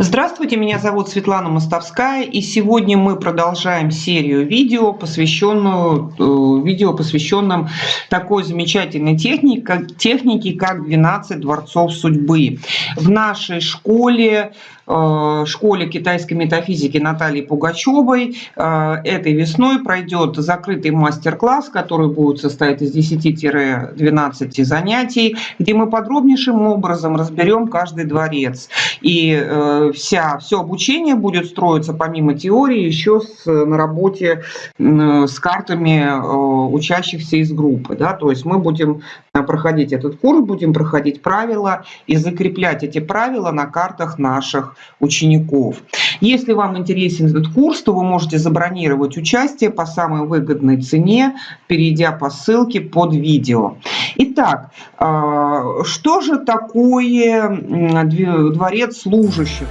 Здравствуйте, меня зовут Светлана Мостовская, и сегодня мы продолжаем серию видео, посвященную э, видео, посвященным такой замечательной технике, как, технике, как 12 дворцов судьбы. В нашей школе Э, школе китайской метафизики Натальи Пугачевой. Э, этой весной пройдет закрытый мастер-класс, который будет состоять из 10-12 занятий, где мы подробнейшим образом разберем каждый дворец. И э, вся, все обучение будет строиться помимо теории еще с, на работе с картами учащихся из группы. Да? То есть мы будем проходить этот курс, будем проходить правила и закреплять эти правила на картах наших учеников. Если вам интересен этот курс, то вы можете забронировать участие по самой выгодной цене, перейдя по ссылке под видео. Итак, а, что же такое дворец служащих?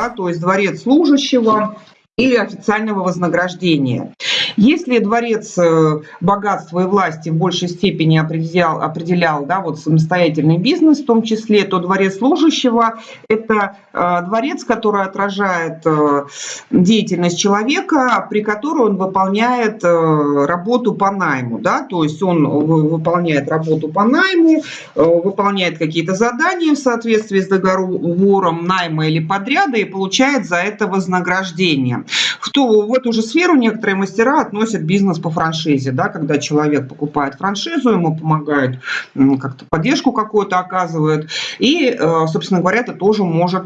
да, то есть дворец служащего или официального вознаграждения. Если дворец э, богатства и власти в большей степени определял, определял да, вот самостоятельный бизнес в том числе, то дворец служащего – это э, дворец, который отражает э, деятельность человека, при которой он выполняет работу по найму. Да? То есть он выполняет работу по найму, выполняет какие-то задания в соответствии с договором найма или подряда и получает за это вознаграждение. В, ту, в эту же сферу некоторые мастера относят бизнес по франшизе, да, когда человек покупает франшизу, ему помогают, как-то поддержку какую-то оказывают, и, э, собственно говоря, это тоже может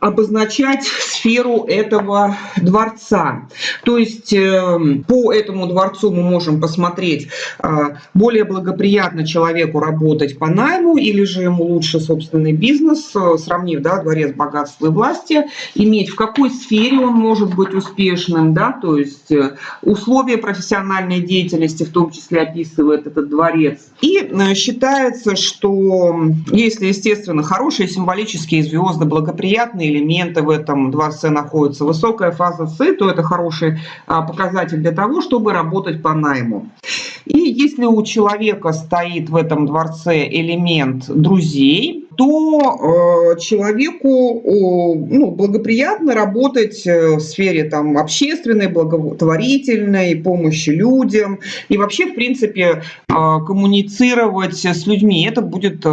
обозначать сферу этого дворца. То есть эм, по этому дворцу мы можем посмотреть, э, более благоприятно человеку работать по найму или же ему лучше собственный бизнес, э, сравнив да, дворец богатства и власти, иметь в какой сфере он может быть успешным, да, то есть э, условия профессиональной деятельности в том числе описывает этот дворец. И считается, что если, естественно, хорошие символические звезды, благоприятные элементы в этом дворце находятся, высокая фаза С, то это хороший а, показатель для того, чтобы работать по найму. И если у человека стоит в этом дворце элемент друзей, то э, человеку ну, благоприятно работать э, в сфере там, общественной, благотворительной, помощи людям и вообще, в принципе, э, коммуницировать с людьми. Это будет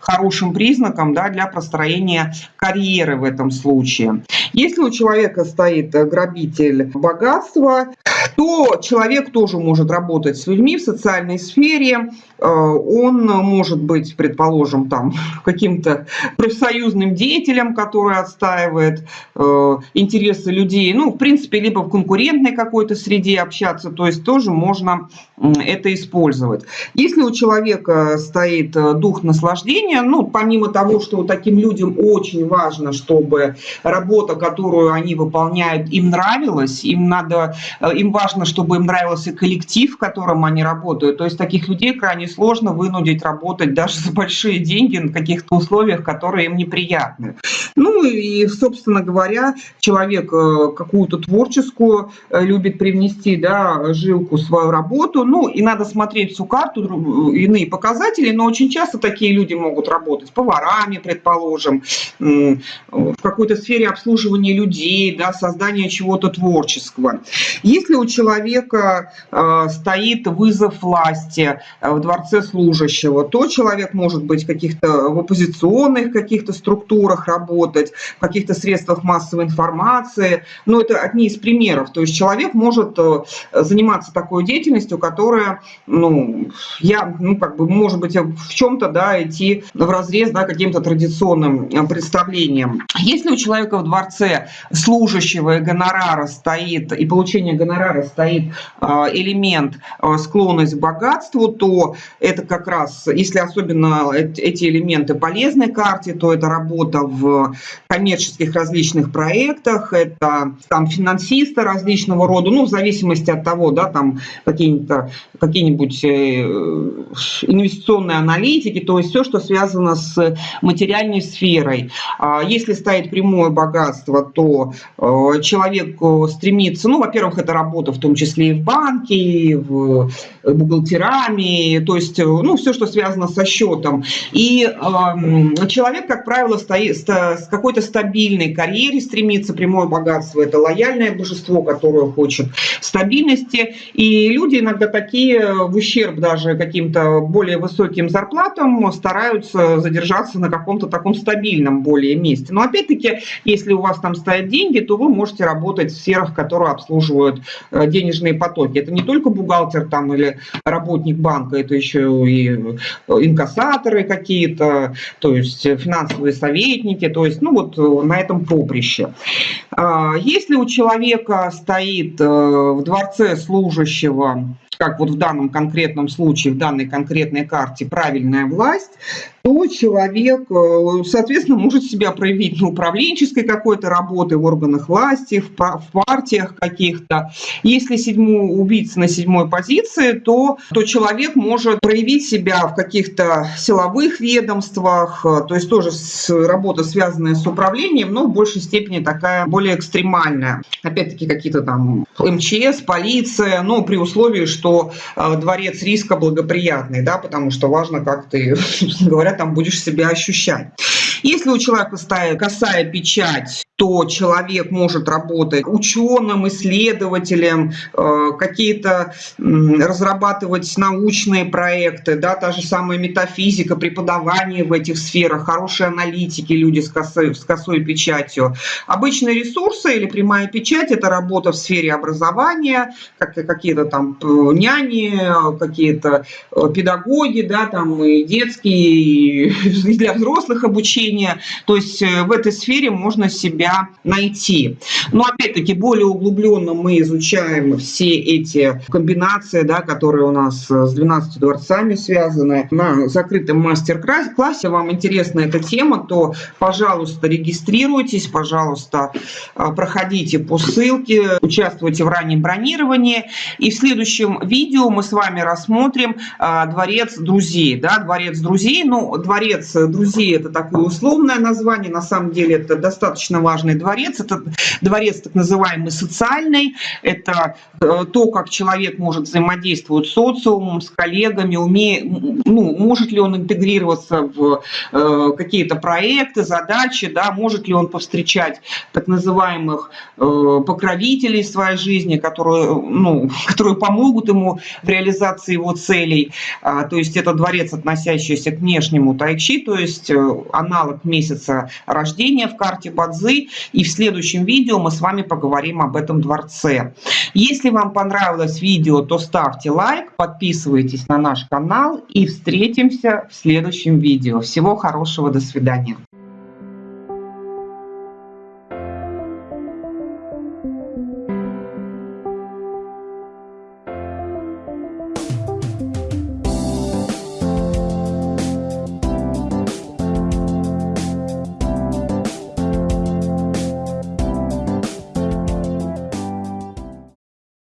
хорошим признаком да, для построения карьеры в этом случае. Если у человека стоит грабитель богатства, то человек тоже может работать с людьми в социальной сфере. Э, он может быть, предположим, там каким-то профсоюзным деятелем, который отстаивает э, интересы людей. Ну, в принципе, либо в конкурентной какой-то среде общаться, то есть тоже можно это использовать. Если у человека стоит э, дух наслаждения, ну, помимо того, что таким людям очень важно, чтобы работа, которую они выполняют, им нравилась, им надо, им важно важно, чтобы им нравился коллектив, в котором они работают. То есть таких людей крайне сложно вынудить работать даже за большие деньги на каких-то условиях, которые им неприятны. Ну и, собственно говоря, человек э, какую-то творческую э, любит привнести, да, жилку в свою работу. Ну и надо смотреть всю карту, иные показатели, но очень часто такие люди могут работать поварами, предположим, в какой-то сфере обслуживания людей, да, создания чего-то творческого. Если у человека э, стоит вызов власти э, в дворце служащего, то человек может быть каких-то в оппозиционных каких-то структурах работать, в каких-то средствах массовой информации. Но это одни из примеров. То есть человек может э, заниматься такой деятельностью, которая, ну, я, ну, как бы, может быть, в чем-то, да, идти в разрез, да, каким-то традиционным представлениям. Если у человека в дворце служащего и гонорара стоит, и получение гонорара стоит а, элемент а, склонность к богатству, то это как раз, если особенно эти элементы полезной карте, то это работа в коммерческих различных проектах, это там финансисты различного рода, ну, в зависимости от того, да, там какие-то какие-нибудь э, инвестиционные аналитики, то есть все, что связано с материальной сферой. А если стоит прямое богатство, то э, человек стремится, ну, во-первых, это работа работа, в том числе и в банке, и в бухгалтерами, то есть, ну, все, что связано со счетом. И э, человек, как правило, стоит с какой-то стабильной карьере стремится, прямое богатство – это лояльное божество, которое хочет стабильности. И люди иногда такие, в ущерб даже каким-то более высоким зарплатам, стараются задержаться на каком-то таком стабильном более месте. Но опять-таки, если у вас там стоят деньги, то вы можете работать в сферах, которые обслуживают э, денежные потоки. Это не только бухгалтер там или работник банка, это еще и э, инкассаторы какие-то, то есть финансовые советники, то есть, ну вот э, на этом поприще. А, если у человека стоит в дворце служащего как вот в данном конкретном случае, в данной конкретной карте правильная власть, то человек, э, соответственно, может себя проявить на управленческой какой-то работе в органах власти, в партиях каких-то. Если седьмой убийца на седьмой позиции, то, то человек может проявить себя в каких-то силовых ведомствах, э, то есть тоже с, работа, связанная с управлением, но в большей степени такая более экстремальная. Опять-таки какие-то там МЧС, полиция, но при условии, что э, дворец риска благоприятный, да, потому что важно, как ты, говоря, там будешь себя ощущать. Если у человека стоит косая печать, то человек может работать ученым, исследователем, э, какие-то разрабатывать научные проекты, да, та же самая метафизика, преподавание в этих сферах, хорошие аналитики, люди с косой, с косой печатью. Обычные ресурсы или прямая печать – это работа в сфере образования, как, какие-то там э, няни, какие-то э, педагоги, да, там и детские, и для взрослых обучения. То есть в этой сфере можно себя найти. Но опять-таки более углубленно мы изучаем все эти комбинации, да, которые у нас с 12 дворцами связаны. На закрытом мастер-классе вам интересна эта тема, то, пожалуйста, регистрируйтесь, пожалуйста, а, проходите по ссылке, участвуйте в раннем бронировании. И в следующем видео мы с вами рассмотрим а, дворец друзей. Да, дворец друзей, ну, дворец друзей это такое условное название, на самом деле это достаточно важный дворец. Это дворец так называемый социальный. Это э, то, как человек может взаимодействовать с социумом, с коллегами, умеет, ну, может ли он интегрироваться в э, какие-то проекты, задачи, да, может ли он повстречать так называемых э, покровителей своей жизни, которые, ну, которые помогут ему в реализации его целей. А, то есть это дворец, относящийся к внешнему тайчи, то есть аналог месяца рождения в карте Бадзы, и в следующем видео мы с вами поговорим об этом дворце. Если вам понравилось видео, то ставьте лайк, подписывайтесь на наш канал и встретимся в следующем видео. Всего хорошего, до свидания.